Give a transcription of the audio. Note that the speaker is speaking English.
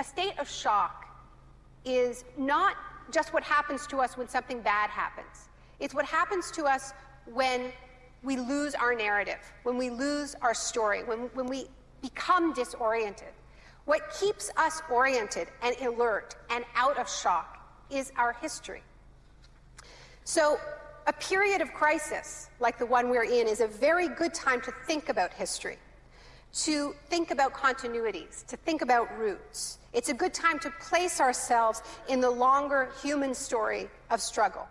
a state of shock is not just what happens to us when something bad happens. It's what happens to us when we lose our narrative, when we lose our story, when, when we become disoriented. What keeps us oriented and alert and out of shock is our history. So, a period of crisis like the one we're in is a very good time to think about history, to think about continuities, to think about roots. It's a good time to place ourselves in the longer human story of struggle.